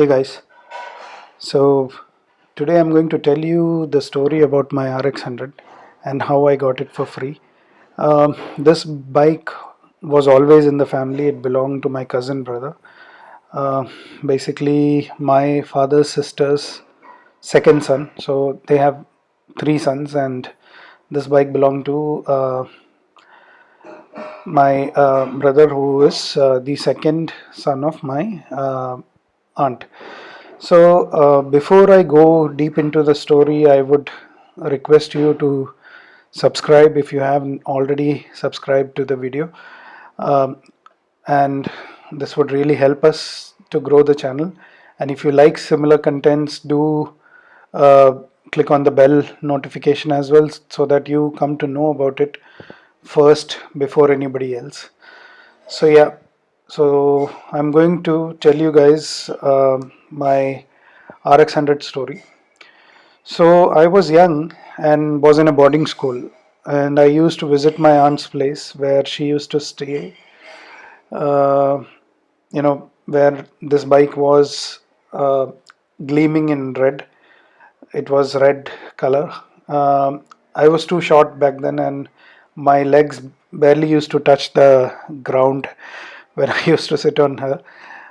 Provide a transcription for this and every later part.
Hey guys, so today I'm going to tell you the story about my RX100 and how I got it for free. Um, this bike was always in the family, it belonged to my cousin brother. Uh, basically, my father's sister's second son, so they have three sons, and this bike belonged to uh, my uh, brother, who is uh, the second son of my aunt. So, uh, before I go deep into the story, I would request you to subscribe if you haven't already subscribed to the video. Um, and this would really help us to grow the channel. And if you like similar contents, do uh, click on the bell notification as well so that you come to know about it first before anybody else. So, yeah, so I'm going to tell you guys uh, my RX100 story. So I was young and was in a boarding school and I used to visit my aunt's place where she used to stay. Uh, you know where this bike was uh, gleaming in red. It was red color. Um, I was too short back then and my legs barely used to touch the ground when I used to sit on her.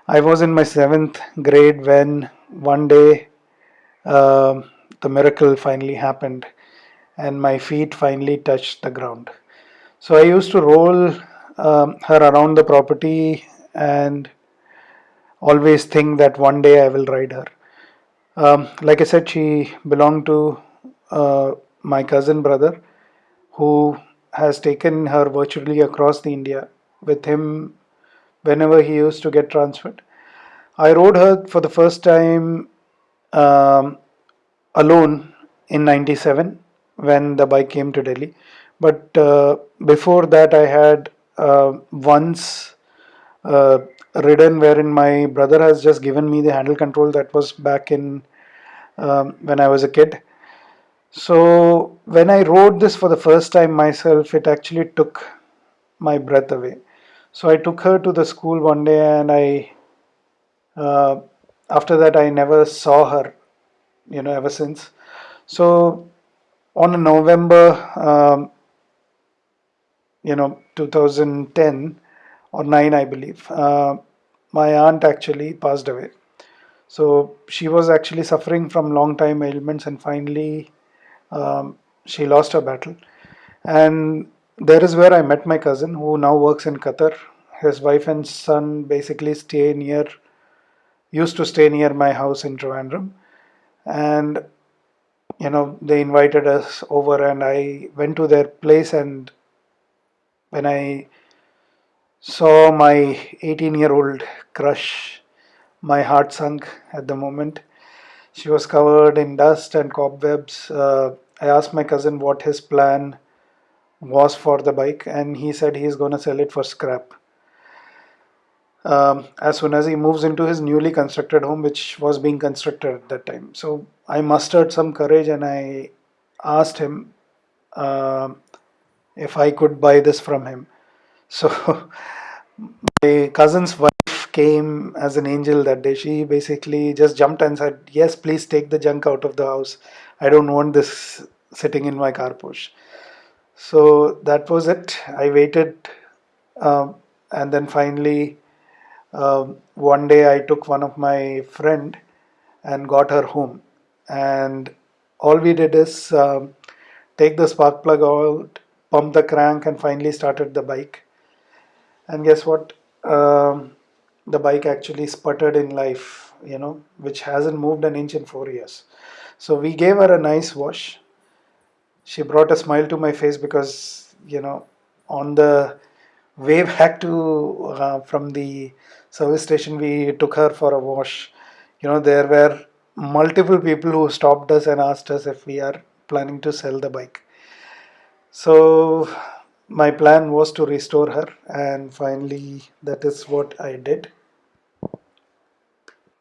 I was in my seventh grade when one day uh, the miracle finally happened and my feet finally touched the ground. So I used to roll um, her around the property and always think that one day I will ride her. Um, like I said, she belonged to uh, my cousin brother who has taken her virtually across the India with him whenever he used to get transferred. I rode her for the first time um, alone in 97 when the bike came to Delhi. But uh, before that, I had uh, once uh, ridden wherein my brother has just given me the handle control that was back in um, when I was a kid. So when I rode this for the first time myself, it actually took my breath away. So I took her to the school one day and I, uh, after that I never saw her, you know, ever since. So on November, um, you know, 2010 or 9 I believe, uh, my aunt actually passed away. So she was actually suffering from long time ailments and finally um, she lost her battle. And there is where I met my cousin who now works in Qatar. His wife and son basically stay near, used to stay near my house in Trivandrum. And, you know, they invited us over and I went to their place and when I saw my 18 year old crush, my heart sunk at the moment. She was covered in dust and cobwebs. Uh, I asked my cousin what his plan was for the bike, and he said he's going to sell it for scrap. Um, as soon as he moves into his newly constructed home, which was being constructed at that time. So I mustered some courage and I asked him uh, if I could buy this from him. So my cousin's wife came as an angel that day. She basically just jumped and said, "Yes, please take the junk out of the house. I don't want this sitting in my car push." So that was it. I waited, um, and then finally, um, one day I took one of my friend and got her home, and all we did is um, take the spark plug out, pump the crank, and finally started the bike. And guess what? Um, the bike actually sputtered in life you know which hasn't moved an inch in four years. So we gave her a nice wash she brought a smile to my face because you know on the way back to uh, from the service station we took her for a wash you know there were multiple people who stopped us and asked us if we are planning to sell the bike so my plan was to restore her and finally that is what I did.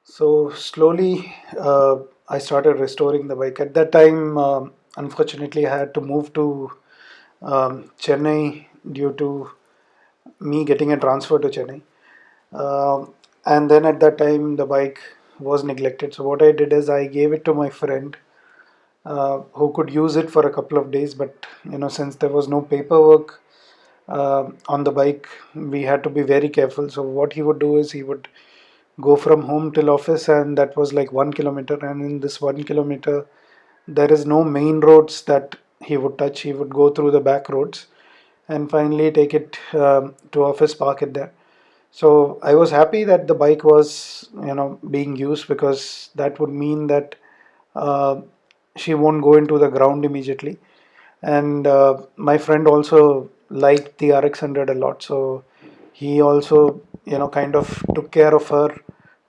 So slowly uh, I started restoring the bike. At that time um, unfortunately I had to move to um, Chennai due to me getting a transfer to Chennai. Uh, and then at that time the bike was neglected. So what I did is I gave it to my friend uh, who could use it for a couple of days. But you know, since there was no paperwork uh, on the bike, we had to be very careful. So what he would do is he would go from home till office, and that was like one kilometer. And in this one kilometer, there is no main roads that he would touch. He would go through the back roads, and finally take it um, to office, park it there. So I was happy that the bike was you know being used because that would mean that uh, she won't go into the ground immediately. And uh, my friend also liked the RX100 a lot. So he also you know kind of took care of her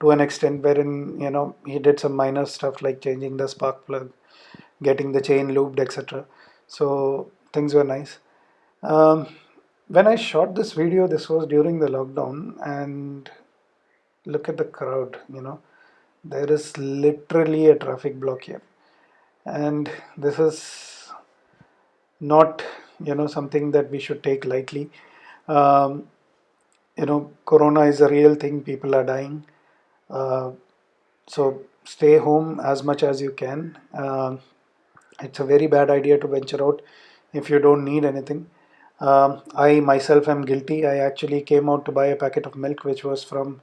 to an extent wherein you know he did some minor stuff like changing the spark plug getting the chain looped etc so things were nice um, when I shot this video, this was during the lockdown, and look at the crowd, you know, there is literally a traffic block here, and this is not, you know, something that we should take lightly. Um, you know, Corona is a real thing, people are dying. Uh, so stay home as much as you can. Uh, it's a very bad idea to venture out if you don't need anything. Um, I myself am guilty. I actually came out to buy a packet of milk which was from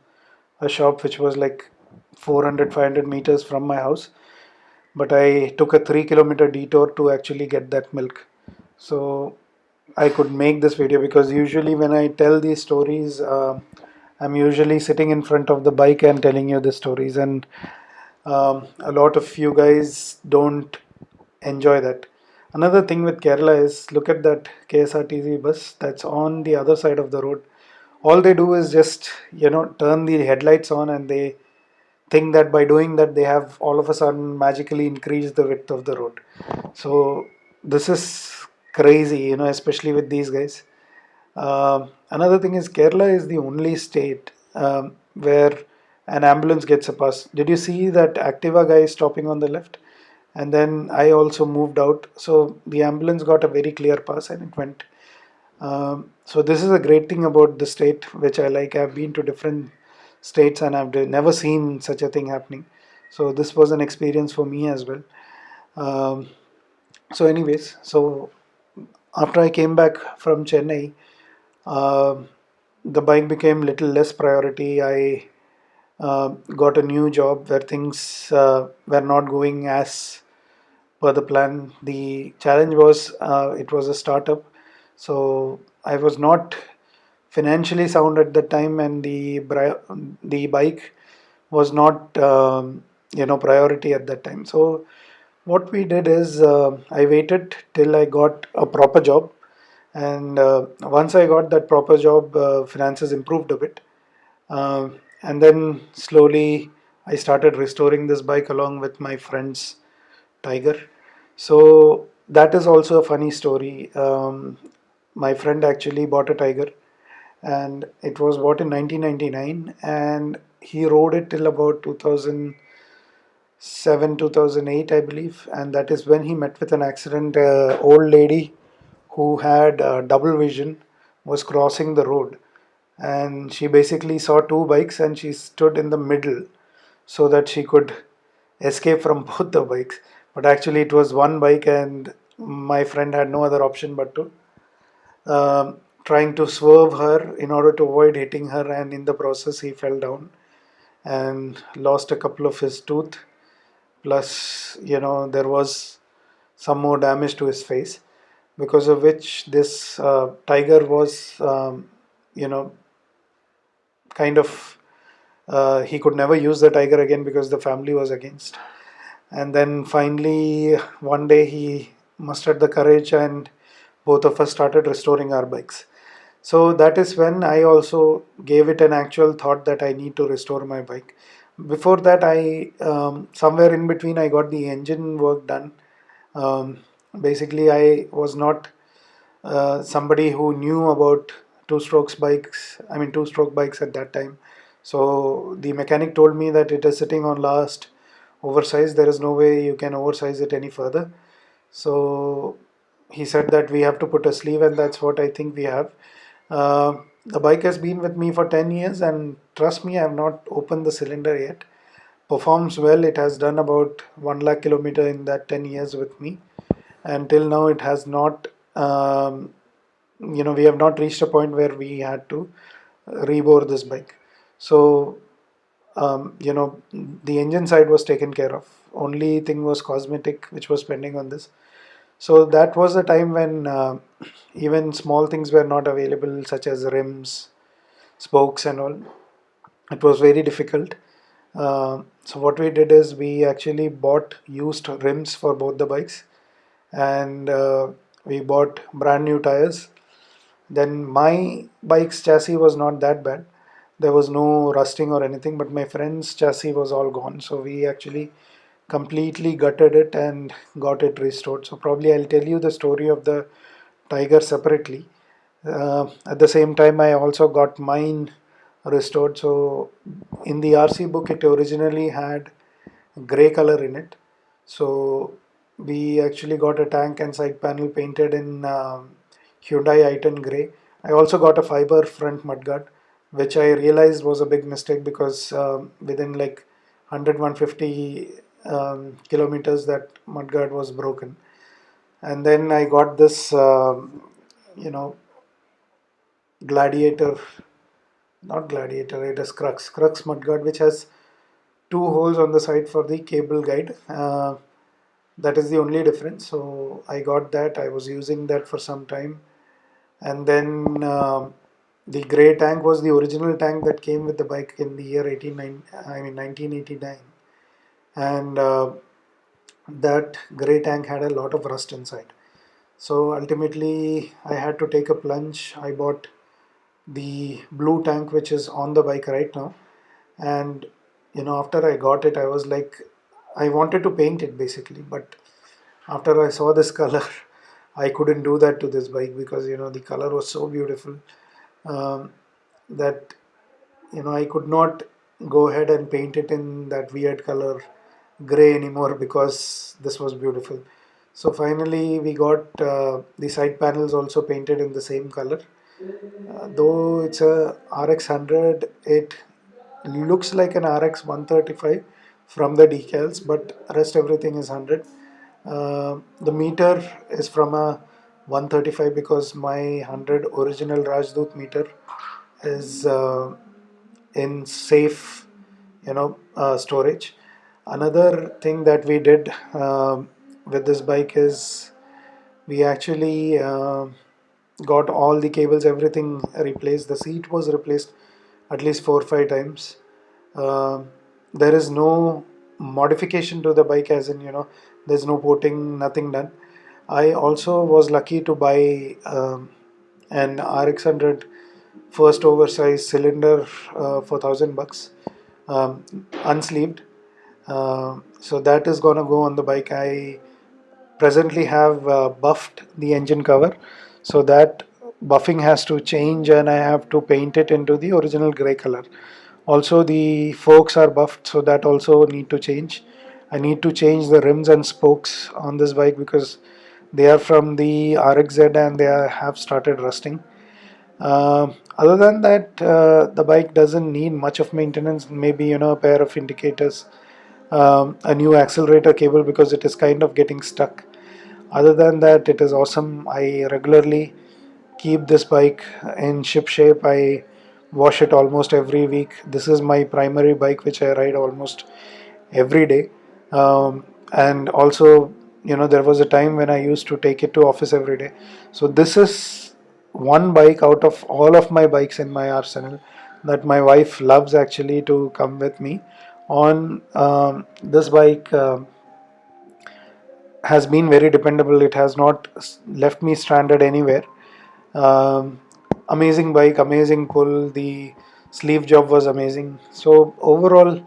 a shop which was like 400 500 meters from my house. But I took a 3 kilometer detour to actually get that milk. So I could make this video because usually when I tell these stories uh, I'm usually sitting in front of the bike and telling you the stories. And um, a lot of you guys don't enjoy that Another thing with Kerala is look at that KSRTC bus that's on the other side of the road. All they do is just you know turn the headlights on and they think that by doing that they have all of a sudden magically increased the width of the road. So this is crazy, you know, especially with these guys. Uh, another thing is Kerala is the only state um, where an ambulance gets a pass. Did you see that Activa guy stopping on the left? And then I also moved out. So the ambulance got a very clear pass and it went. Um, so this is a great thing about the state which I like. I've been to different states and I've never seen such a thing happening. So this was an experience for me as well. Um, so anyways so after I came back from Chennai uh, the bike became little less priority. I uh, got a new job where things uh, were not going as the plan. The challenge was uh, it was a startup, so I was not financially sound at the time, and the the bike was not um, you know priority at that time. So what we did is uh, I waited till I got a proper job, and uh, once I got that proper job, uh, finances improved a bit, uh, and then slowly I started restoring this bike along with my friends tiger so that is also a funny story. Um, my friend actually bought a tiger and it was bought in 1999 and he rode it till about 2007 2008 i believe and that is when he met with an accident. Uh, old lady who had uh, double vision was crossing the road and she basically saw two bikes and she stood in the middle so that she could escape from both the bikes but actually it was one bike and my friend had no other option but to um, trying to swerve her in order to avoid hitting her. And in the process he fell down and lost a couple of his tooth. Plus you know there was some more damage to his face because of which this uh, tiger was um, you know kind of uh, he could never use the tiger again because the family was against and then finally one day he mustered the courage and both of us started restoring our bikes. So that is when i also gave it an actual thought that i need to restore my bike. Before that i um, somewhere in between i got the engine work done. Um, basically i was not uh, somebody who knew about two strokes bikes i mean two stroke bikes at that time. So the mechanic told me that it is sitting on last oversized there is no way you can oversize it any further so he said that we have to put a sleeve and that's what I think we have uh, the bike has been with me for 10 years and trust me I have not opened the cylinder yet performs well. It has done about 1 lakh kilometer in that 10 years with me. And till now, it has not, um, you know, we have not reached a point where we had to rebore this bike. So, um, you know, the engine side was taken care of. Only thing was cosmetic, which was pending on this. So that was the time when uh, even small things were not available, such as rims, spokes, and all. It was very difficult. Uh, so what we did is we actually bought used rims for both the bikes, and uh, we bought brand new tires. Then my bike's chassis was not that bad. There was no rusting or anything, but my friend's chassis was all gone. So we actually completely gutted it and got it restored. So probably I'll tell you the story of the tiger separately. Uh, at the same time, I also got mine restored. So in the RC book, it originally had gray color in it. So we actually got a tank and side panel painted in um, Hyundai i10 gray. I also got a fiber front mudguard, which I realized was a big mistake because um, within like 100 150 um, kilometers that mudguard was broken. And then I got this um, you know gladiator not gladiator it is crux crux mudguard which has two holes on the side for the cable guide. Uh, that is the only difference. So I got that I was using that for some time. And then uh, the gray tank was the original tank that came with the bike in the year 18, I mean 1989 and uh, that gray tank had a lot of rust inside. So ultimately I had to take a plunge. I bought the blue tank which is on the bike right now. And you know after I got it I was like I wanted to paint it basically. But after I saw this color I couldn't do that to this bike because you know the color was so beautiful um, that you know I could not go ahead and paint it in that weird color gray anymore because this was beautiful. So finally we got uh, the side panels also painted in the same color. Uh, though it's a RX 100 it looks like an RX 135 from the decals but rest everything is 100 uh, the meter is from a 135 because my 100 original Rajdoot meter is uh, in safe you know uh, storage. Another thing that we did uh, with this bike is we actually uh, got all the cables everything replaced. The seat was replaced at least four or five times. Uh, there is no modification to the bike as in you know there's no porting nothing done I also was lucky to buy um, an RX100 first oversized cylinder uh, for thousand bucks um, unsleeved. Uh, so that is gonna go on the bike. I presently have uh, buffed the engine cover. So that buffing has to change and I have to paint it into the original gray color. Also the forks are buffed so that also need to change. I need to change the rims and spokes on this bike because they are from the RXZ and they are, have started rusting. Uh, other than that uh, the bike doesn't need much of maintenance. Maybe you know a pair of indicators um, a new accelerator cable because it is kind of getting stuck. Other than that it is awesome. I regularly keep this bike in ship shape. I wash it almost every week. This is my primary bike which I ride almost every day. Um, and also you know there was a time when I used to take it to office every day. So this is one bike out of all of my bikes in my arsenal that my wife loves actually to come with me on um, this bike uh, has been very dependable. It has not left me stranded anywhere. Um, amazing bike amazing pull. The sleeve job was amazing. So overall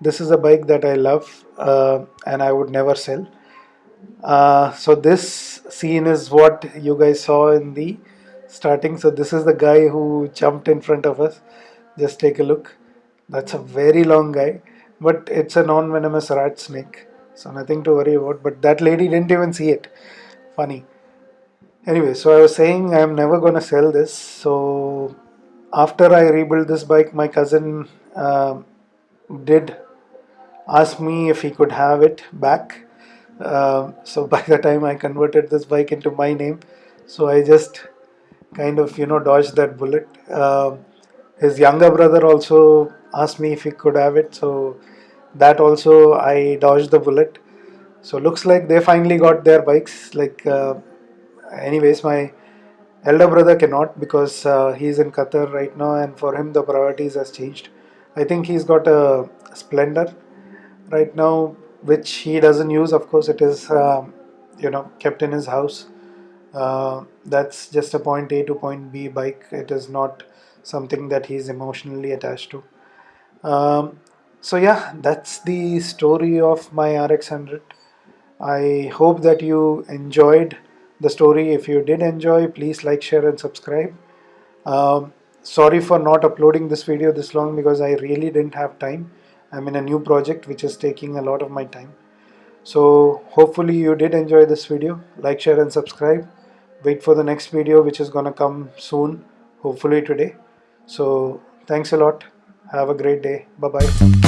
this is a bike that I love uh, and I would never sell uh, so this scene is what you guys saw in the starting. So this is the guy who jumped in front of us. Just take a look. That's a very long guy but it's a non-venomous rat snake. So nothing to worry about but that lady didn't even see it. Funny. Anyway so I was saying I'm never gonna sell this. So after I rebuilt this bike my cousin uh, did ask me if he could have it back. Uh, so by the time I converted this bike into my name, so I just kind of you know dodged that bullet. Uh, his younger brother also asked me if he could have it, so that also I dodged the bullet. So looks like they finally got their bikes. Like, uh, anyways, my elder brother cannot because uh, he's in Qatar right now, and for him the priorities has changed. I think he's got a Splendor right now, which he doesn't use. Of course, it is um, you know kept in his house. Uh, that's just a point A to point B bike. It is not something that he's emotionally attached to. Um, so yeah, that's the story of my RX100. I hope that you enjoyed the story. If you did enjoy, please like, share, and subscribe. Um, sorry for not uploading this video this long because I really didn't have time. I'm in a new project which is taking a lot of my time. So hopefully you did enjoy this video. Like, share, and subscribe. Wait for the next video which is gonna come soon, hopefully today. So thanks a lot. Have a great day. Bye bye.